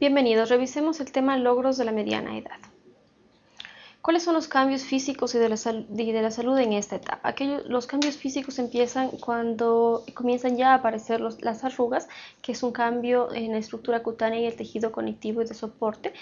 Bienvenidos, revisemos el tema logros de la mediana edad. ¿Cuáles son los cambios físicos y de la, salud en esta etapa? Aquellos, los cambios físicos empiezan cuando comienzan ya a aparecer las arrugas, que es un cambio en la estructura cutánea y el tejido conectivo y de soporte.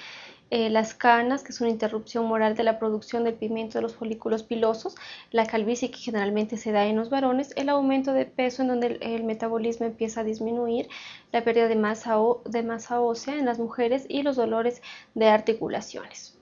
Eh, las canas, que es una interrupción moral de la producción del pigmento de los folículos pilosos, la calvicie que generalmente se da en los varones, el aumento de peso en donde el, metabolismo empieza a disminuir, la pérdida de masa, de masa ósea en las mujeres y los dolores de articulaciones.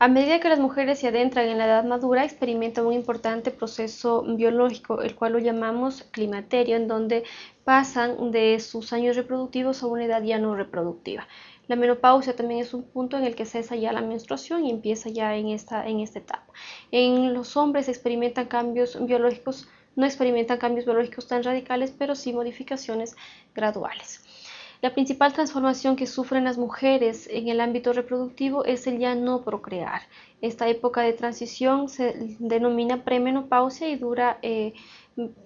A medida que las mujeres se adentran en la edad madura, experimentan un importante proceso biológico, el cual lo llamamos climaterio, en donde pasan de sus años reproductivos a una edad ya no reproductiva. La menopausia también es un punto en el que cesa ya la menstruación y empieza ya en esta, en esta etapa. En los hombres experimentan cambios biológicos, no experimentan cambios biológicos tan radicales, pero sí modificaciones graduales. La principal transformación que sufren las mujeres en el ámbito reproductivo es el ya no procrear. Esta época de transición se denomina premenopausia y dura, eh,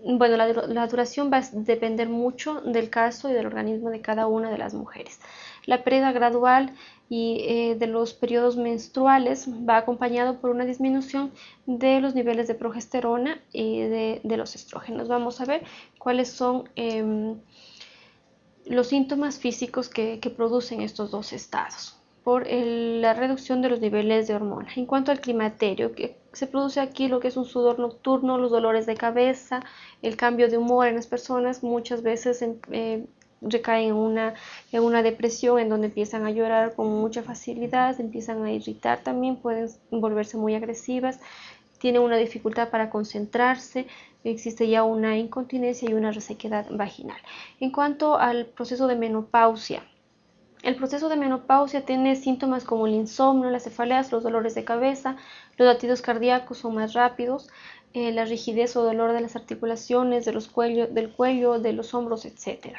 bueno, la, duración va a depender mucho del caso y del organismo de cada una de las mujeres. La pérdida gradual y eh, de los periodos menstruales va acompañado por una disminución de los niveles de progesterona y de, los estrógenos. Vamos a ver cuáles son em, los síntomas físicos que, producen estos dos estados por la reducción de los niveles de hormonas. En cuanto al climaterio, que se produce aquí lo que es un sudor nocturno, los dolores de cabeza, el cambio de humor en las personas, muchas veces eh, recaen en una, en una depresión en donde empiezan a llorar con mucha facilidad, empiezan a irritar también, pueden volverse muy agresivas, tienen una dificultad para concentrarse, existe ya una incontinencia y una resequedad vaginal. En cuanto al proceso de menopausia, el proceso de menopausia tiene síntomas como el insomnio, las cefaleas, los dolores de cabeza, los latidos cardíacos son más rápidos, eh, la rigidez o dolor de las articulaciones, de los del cuello, de los hombros, etc.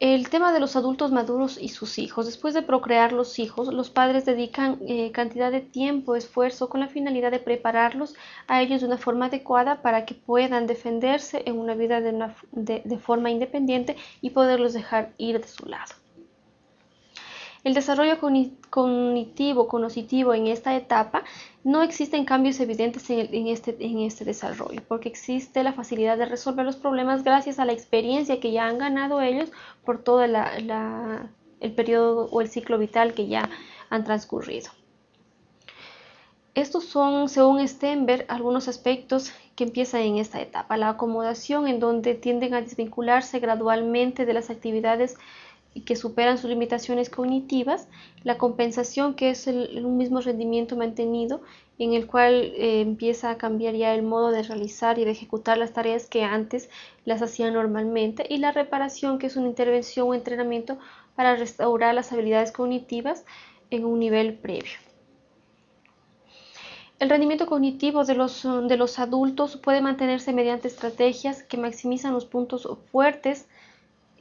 El tema de los adultos maduros y sus hijos. Después de procrear los hijos, los padres dedican eh, cantidad de tiempo, esfuerzo con la finalidad de prepararlos a ellos de una forma adecuada para que puedan defenderse en una vida de forma independiente y poderlos dejar ir de su lado. El desarrollo cognitivo, conocitivo en esta etapa no existen cambios evidentes en, este, en este desarrollo, porque existe la facilidad de resolver los problemas gracias a la experiencia que ya han ganado ellos por todo el periodo o el ciclo vital que ya han transcurrido. Estos son, según Stenberg, algunos aspectos que empiezan en esta etapa. La acomodación, en donde tienden a desvincularse gradualmente de las actividades y que superan sus limitaciones cognitivas, la compensación que es el, un mismo rendimiento mantenido en el cual eh, empieza a cambiar ya el modo de realizar y de ejecutar las tareas que antes las hacían normalmente y la reparación que es una intervención o entrenamiento para restaurar las habilidades cognitivas en un nivel previo. El rendimiento cognitivo de los, de los adultos puede mantenerse mediante estrategias que maximizan los puntos fuertes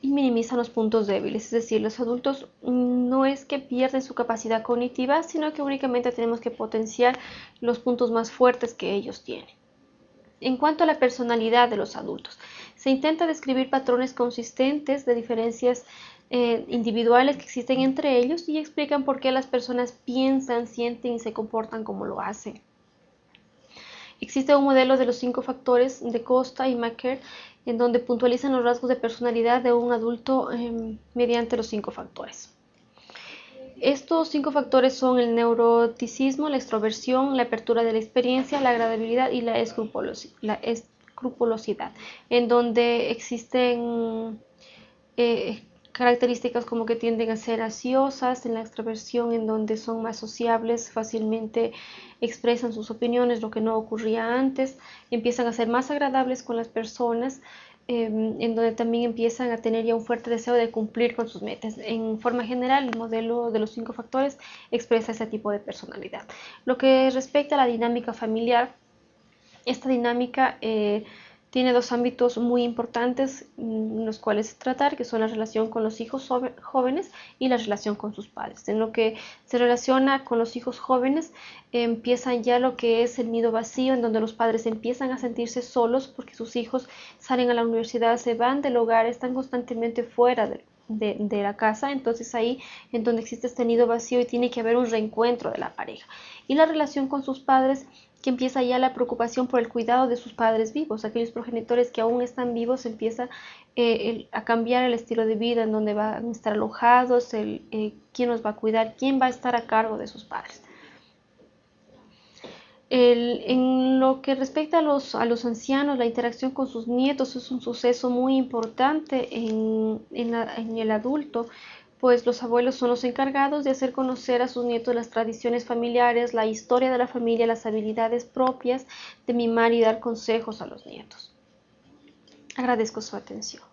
y minimizan los puntos débiles. Es decir, los adultos no es que pierden su capacidad cognitiva, sino que únicamente tenemos que potenciar los puntos más fuertes que ellos tienen. En cuanto a la personalidad de los adultos, se intenta describir patrones consistentes de diferencias eh, individuales que existen entre ellos y explican por qué las personas piensan, sienten y se comportan como lo hacen. Existe un modelo de los cinco factores de Costa y Macker en donde puntualizan los rasgos de personalidad de un adulto em, mediante los cinco factores. Estos cinco factores son el neuroticismo, la extroversión, la apertura de la experiencia, la agradabilidad y la, escrupulosidad, en donde existen eh, características como que tienden a ser ansiosas, en la extroversión en donde son más sociables, fácilmente expresan sus opiniones, lo que no ocurría antes, empiezan a ser más agradables con las personas, em, en donde también empiezan a tener ya un fuerte deseo de cumplir con sus metas. En forma general, el modelo de los cinco factores expresa ese tipo de personalidad. Lo que respecta a la dinámica familiar, esta dinámica eh, tiene dos ámbitos muy importantes en mm, los cuales tratar, que son la relación con los hijos jóvenes y la relación con sus padres. En lo que se relaciona con los hijos jóvenes, empiezan ya lo que es el nido vacío, en donde los padres empiezan a sentirse solos porque sus hijos salen a la universidad, se van del hogar, están constantemente fuera de, de, la casa, entonces ahí en donde existe este nido vacío y tiene que haber un reencuentro de la pareja. Y la relación con sus padres que empieza ya la preocupación por el cuidado de sus padres vivos, aquellos progenitores que aún están vivos, empieza eh, a cambiar el estilo de vida en donde van a estar alojados, el, eh, quién los va a cuidar, quién va a estar a cargo de sus padres. en lo que respecta a los, a los ancianos, la interacción con sus nietos es un suceso muy importante en, en el adulto, pues los abuelos son los encargados de hacer conocer a sus nietos las tradiciones familiares, la historia de la familia, las habilidades propias de mimar y dar consejos a los nietos. Agradezco su atención.